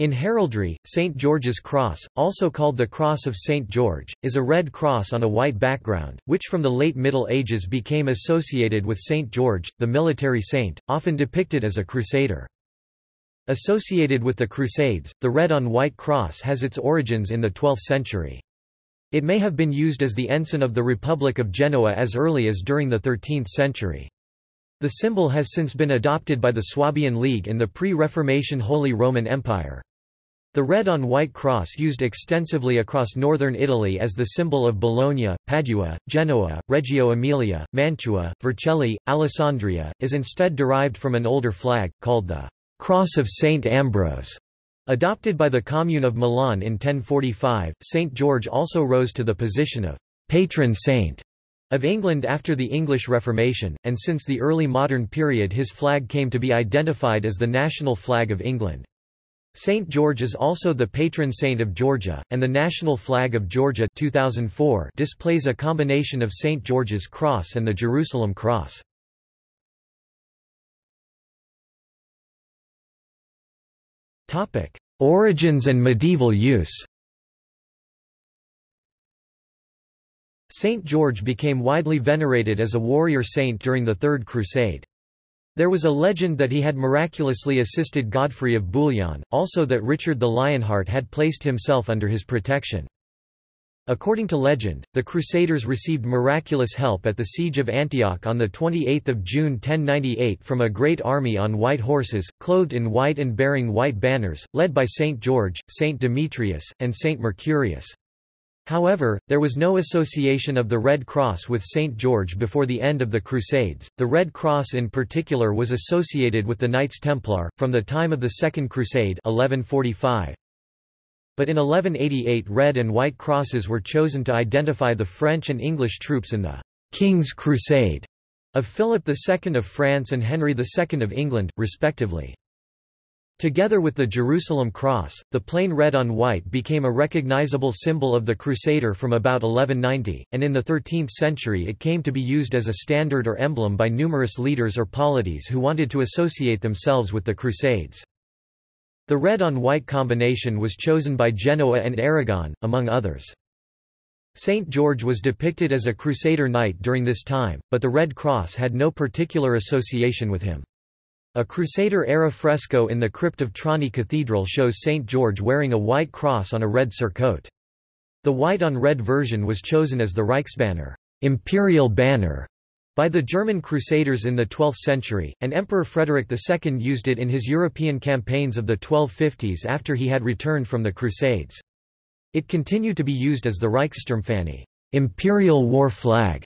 In heraldry, St. George's Cross, also called the Cross of St. George, is a red cross on a white background, which from the late Middle Ages became associated with St. George, the military saint, often depicted as a crusader. Associated with the Crusades, the red-on-white cross has its origins in the 12th century. It may have been used as the ensign of the Republic of Genoa as early as during the 13th century. The symbol has since been adopted by the Swabian League in the pre-Reformation Holy Roman Empire. The red-on-white cross used extensively across northern Italy as the symbol of Bologna, Padua, Genoa, Reggio Emilia, Mantua, Vercelli, Alessandria, is instead derived from an older flag, called the Cross of St. Ambrose. Adopted by the Commune of Milan in 1045, St. George also rose to the position of patron saint of England after the English Reformation, and since the early modern period his flag came to be identified as the national flag of England. St. George is also the patron saint of Georgia, and the national flag of Georgia 2004 displays a combination of St. George's Cross and the Jerusalem Cross. Origins and medieval use Saint George became widely venerated as a warrior saint during the Third Crusade. There was a legend that he had miraculously assisted Godfrey of Bouillon, also that Richard the Lionheart had placed himself under his protection. According to legend, the Crusaders received miraculous help at the Siege of Antioch on 28 June 1098 from a great army on white horses, clothed in white and bearing white banners, led by Saint George, Saint Demetrius, and Saint Mercurius. However, there was no association of the Red Cross with St. George before the end of the Crusades. The Red Cross in particular was associated with the Knights Templar, from the time of the Second Crusade 1145. But in 1188 red and white crosses were chosen to identify the French and English troops in the King's Crusade of Philip II of France and Henry II of England, respectively. Together with the Jerusalem cross, the plain red on white became a recognizable symbol of the Crusader from about 1190, and in the 13th century it came to be used as a standard or emblem by numerous leaders or polities who wanted to associate themselves with the Crusades. The red on white combination was chosen by Genoa and Aragon, among others. Saint George was depicted as a Crusader knight during this time, but the Red Cross had no particular association with him. A Crusader-era fresco in the crypt of Trani Cathedral shows St. George wearing a white cross on a red surcoat. The white-on-red version was chosen as the Reichsbanner imperial banner", by the German Crusaders in the 12th century, and Emperor Frederick II used it in his European campaigns of the 1250s after he had returned from the Crusades. It continued to be used as the Reichssturmfahne imperial war flag",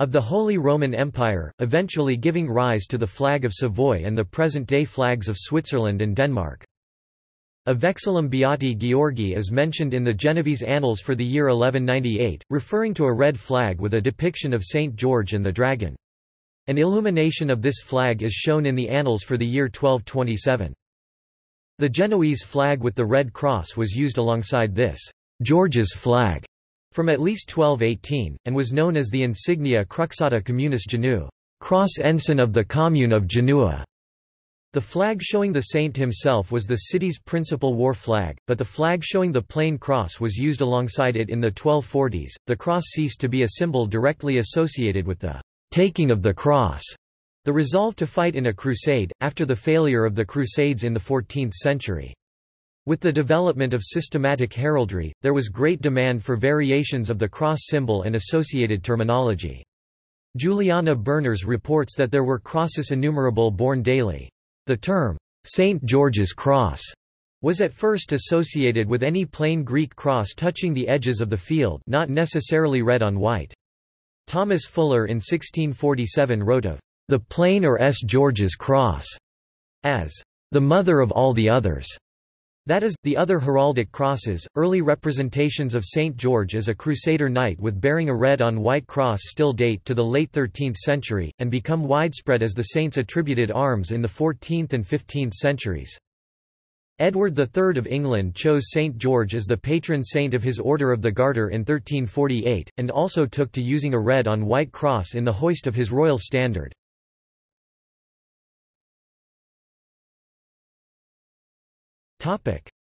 of the Holy Roman Empire, eventually giving rise to the flag of Savoy and the present-day flags of Switzerland and Denmark. A Vexillum Beati Georgi is mentioned in the Genovese Annals for the year 1198, referring to a red flag with a depiction of St. George and the dragon. An illumination of this flag is shown in the Annals for the year 1227. The Genoese flag with the red cross was used alongside this George's flag from at least 1218, and was known as the insignia Cruxata Communis Genu cross ensign of the Commune of Genoa. The flag showing the saint himself was the city's principal war flag, but the flag showing the plain cross was used alongside it in the 1240s. The cross ceased to be a symbol directly associated with the taking of the cross, the resolve to fight in a crusade, after the failure of the Crusades in the 14th century. With the development of systematic heraldry, there was great demand for variations of the cross symbol and associated terminology. Juliana Berners reports that there were crosses innumerable born daily. The term, St. George's Cross, was at first associated with any plain Greek cross touching the edges of the field not necessarily red on white. Thomas Fuller in 1647 wrote of the plain or S. George's Cross as the mother of all the others. That is, the other heraldic crosses, early representations of St. George as a Crusader knight with bearing a red-on-white cross still date to the late 13th century, and become widespread as the saint's attributed arms in the 14th and 15th centuries. Edward III of England chose St. George as the patron saint of his Order of the Garter in 1348, and also took to using a red-on-white cross in the hoist of his royal standard.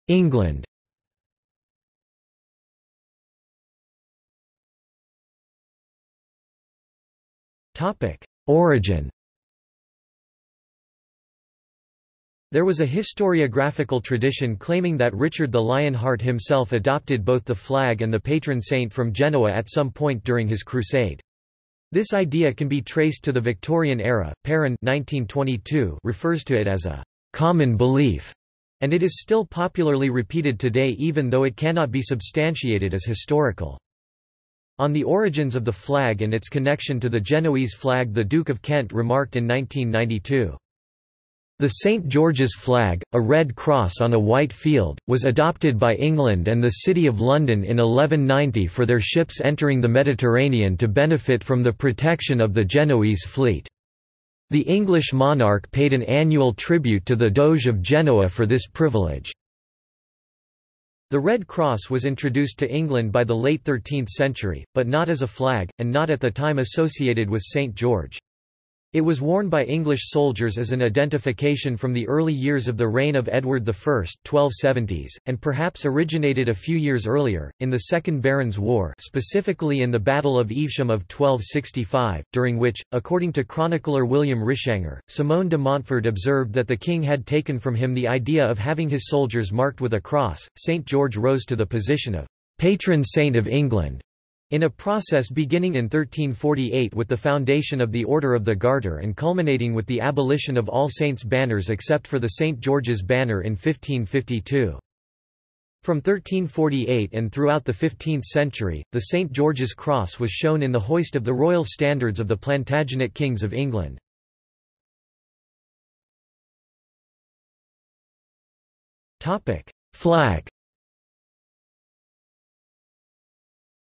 England. Topic: Origin. There was a historiographical tradition claiming that Richard the Lionheart himself adopted both the flag and the patron saint from Genoa at some point during his crusade. This idea can be traced to the Victorian era. Perrin 1922 refers to it as a common belief, and it is still popularly repeated today even though it cannot be substantiated as historical. On the origins of the flag and its connection to the Genoese flag the Duke of Kent remarked in 1992. The St. George's flag, a red cross on a white field, was adopted by England and the City of London in 1190 for their ships entering the Mediterranean to benefit from the protection of the Genoese fleet. The English monarch paid an annual tribute to the Doge of Genoa for this privilege. The Red Cross was introduced to England by the late 13th century, but not as a flag, and not at the time associated with St. George. It was worn by English soldiers as an identification from the early years of the reign of Edward I 1270s, and perhaps originated a few years earlier, in the Second Barons' War specifically in the Battle of Evesham of 1265, during which, according to chronicler William Rishanger, Simon de Montfort observed that the king had taken from him the idea of having his soldiers marked with a cross. St. George rose to the position of patron saint of England in a process beginning in 1348 with the foundation of the Order of the Garter and culminating with the abolition of all saints' banners except for the St. George's banner in 1552. From 1348 and throughout the 15th century, the St. George's Cross was shown in the hoist of the royal standards of the Plantagenet kings of England. Flag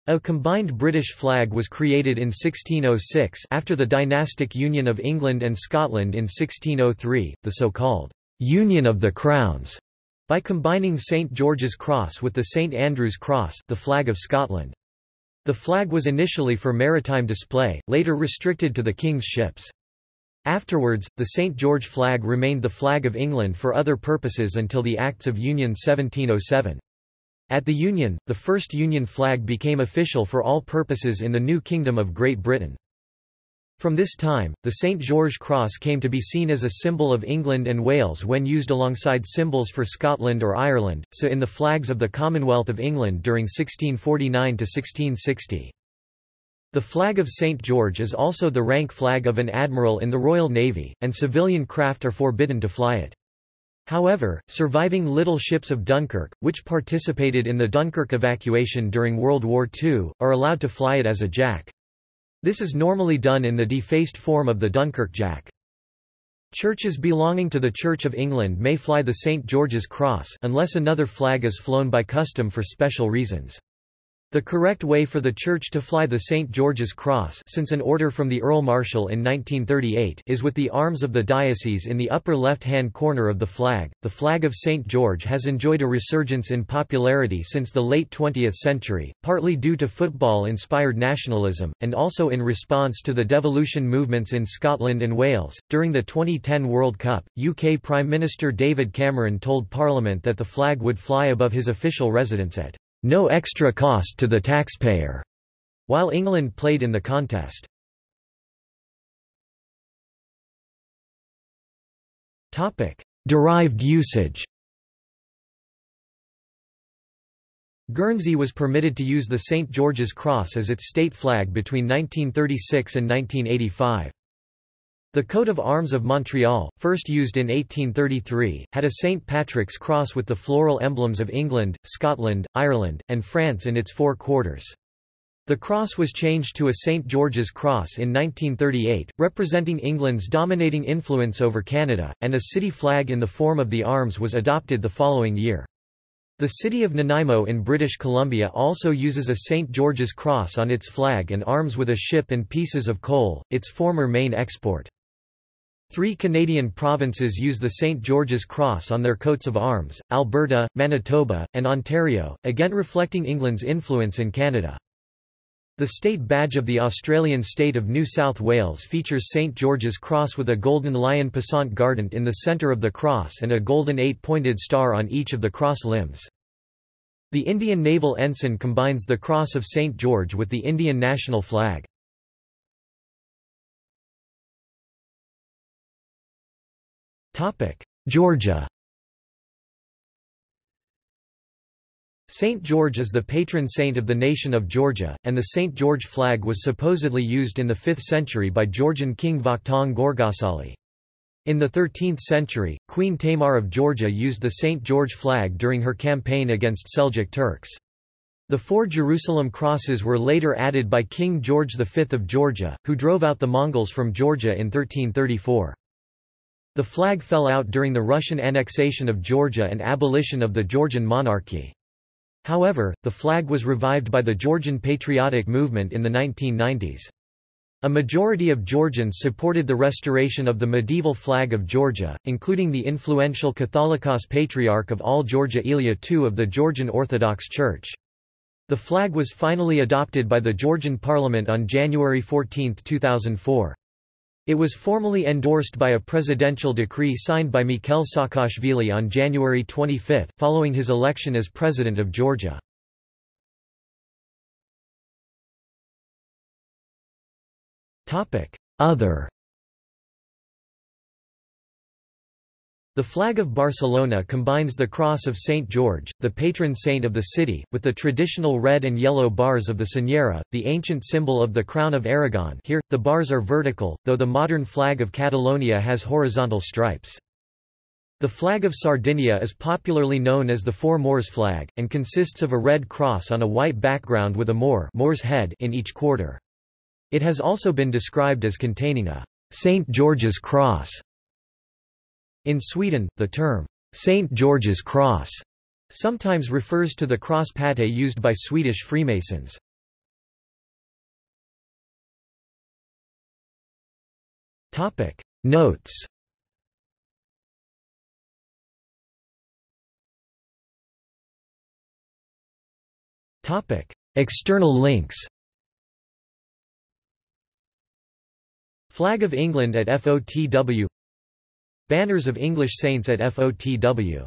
A combined British flag was created in 1606 after the dynastic union of England and Scotland in 1603, the so-called «Union of the Crowns», by combining St George's Cross with the St Andrew's Cross the flag of Scotland. The flag was initially for maritime display, later restricted to the King's ships. Afterwards, the St George flag remained the flag of England for other purposes until the Acts of Union 1707. At the Union, the first Union flag became official for all purposes in the new Kingdom of Great Britain. From this time, the St. George Cross came to be seen as a symbol of England and Wales when used alongside symbols for Scotland or Ireland, so in the flags of the Commonwealth of England during 1649–1660. The flag of St. George is also the rank flag of an admiral in the Royal Navy, and civilian craft are forbidden to fly it. However, surviving little ships of Dunkirk, which participated in the Dunkirk evacuation during World War II, are allowed to fly it as a jack. This is normally done in the defaced form of the Dunkirk Jack. Churches belonging to the Church of England may fly the St. George's Cross unless another flag is flown by custom for special reasons. The correct way for the Church to fly the St. George's Cross since an order from the Earl Marshal in 1938 is with the arms of the diocese in the upper left-hand corner of the flag. The flag of St. George has enjoyed a resurgence in popularity since the late 20th century, partly due to football-inspired nationalism, and also in response to the devolution movements in Scotland and Wales. During the 2010 World Cup, UK Prime Minister David Cameron told Parliament that the flag would fly above his official residence at no extra cost to the taxpayer, while England played in the contest. Derived usage. Guernsey was permitted to use the St George's Cross as its state flag between 1936 and 1985. The coat of arms of Montreal, first used in 1833, had a St. Patrick's cross with the floral emblems of England, Scotland, Ireland, and France in its four quarters. The cross was changed to a St. George's Cross in 1938, representing England's dominating influence over Canada, and a city flag in the form of the arms was adopted the following year. The city of Nanaimo in British Columbia also uses a St. George's Cross on its flag and arms with a ship and pieces of coal, its former main export. Three Canadian provinces use the St. George's Cross on their coats of arms, Alberta, Manitoba, and Ontario, again reflecting England's influence in Canada. The state badge of the Australian state of New South Wales features St George's Cross with a golden lion passant guardant in the centre of the cross and a golden eight-pointed star on each of the cross limbs. The Indian naval ensign combines the Cross of St George with the Indian national flag. Georgia St. George is the patron saint of the nation of Georgia, and the St. George flag was supposedly used in the 5th century by Georgian king Vakhtang Gorgasali. In the 13th century, Queen Tamar of Georgia used the St. George flag during her campaign against Seljuk Turks. The four Jerusalem crosses were later added by King George V of Georgia, who drove out the Mongols from Georgia in 1334. The flag fell out during the Russian annexation of Georgia and abolition of the Georgian monarchy. However, the flag was revived by the Georgian patriotic movement in the 1990s. A majority of Georgians supported the restoration of the medieval flag of Georgia, including the influential Catholicos Patriarch of all Georgia Ilya II of the Georgian Orthodox Church. The flag was finally adopted by the Georgian parliament on January 14, 2004. It was formally endorsed by a presidential decree signed by Mikhail Saakashvili on January 25, following his election as president of Georgia. Other The flag of Barcelona combines the cross of St. George, the patron saint of the city, with the traditional red and yellow bars of the Senyera, the ancient symbol of the Crown of Aragon here, the bars are vertical, though the modern flag of Catalonia has horizontal stripes. The flag of Sardinia is popularly known as the Four Moors flag, and consists of a red cross on a white background with a Moor Moor's head in each quarter. It has also been described as containing a St. George's cross in Sweden, the term, St. George's Cross, sometimes refers to the cross pattée used by Swedish Freemasons. Notes External links Flag of England at FOTW Banners of English saints at FOTW